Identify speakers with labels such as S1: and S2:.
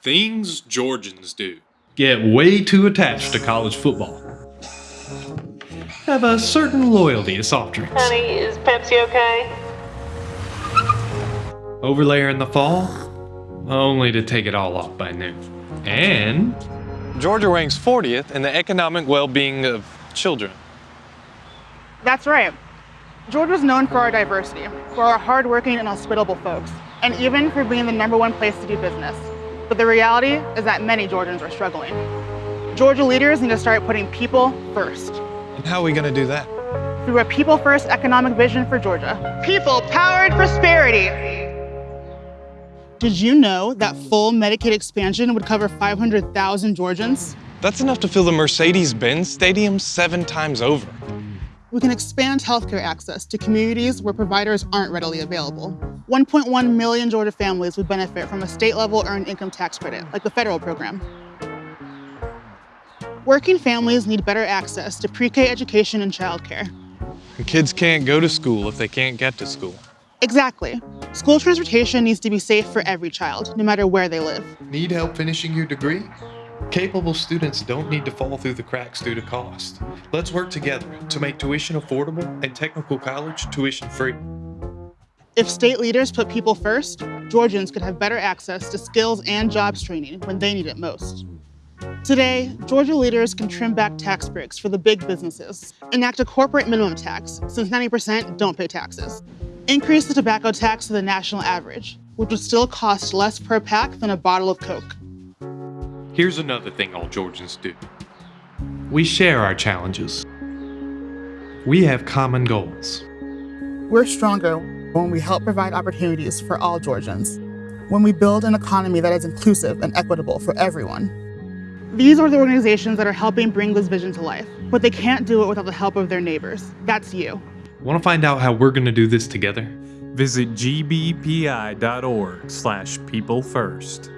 S1: Things Georgians do.
S2: Get way too attached to college football. Have a certain loyalty to soft drinks.
S3: Honey, is Pepsi okay?
S2: Overlayer in the fall, only to take it all off by noon. And
S1: Georgia ranks 40th in the economic well-being of children.
S4: That's right. Georgia's known for our diversity, for our hardworking and hospitable folks, and even for being the number one place to do business. But the reality is that many Georgians are struggling. Georgia leaders need to start putting people first
S1: And how are we going to do that?
S4: through a people first economic vision for Georgia. People powered prosperity. Did you know that full Medicaid expansion would cover 500,000 Georgians?
S1: That's enough to fill the Mercedes-Benz Stadium seven times over.
S4: We can expand healthcare access to communities where providers aren't readily available. 1.1 million Georgia families would benefit from a state-level earned income tax credit, like the federal program. Working families need better access to pre-K education and childcare.
S1: And kids can't go to school if they can't get to school.
S4: Exactly. School transportation needs to be safe for every child, no matter where they live.
S5: Need help finishing your degree? Capable students don't need to fall through the cracks due to cost. Let's work together to make tuition affordable and technical college tuition free.
S4: If state leaders put people first, Georgians could have better access to skills and jobs training when they need it most. Today, Georgia leaders can trim back tax breaks for the big businesses, enact a corporate minimum tax, since 90% don't pay taxes, increase the tobacco tax to the national average, which would still cost less per pack than a bottle of Coke.
S2: here's another thing all Georgians do. We share our challenges. We have common goals.
S4: We're stronger when we help provide opportunities for all Georgians, when we build an economy that is inclusive and equitable for everyone. These are the organizations that are helping bring this vision to life, but they can't do it without the help of their neighbors. That's you.
S2: Want to find out how we're going to do this together?
S6: Visit gbpi.org slash people first.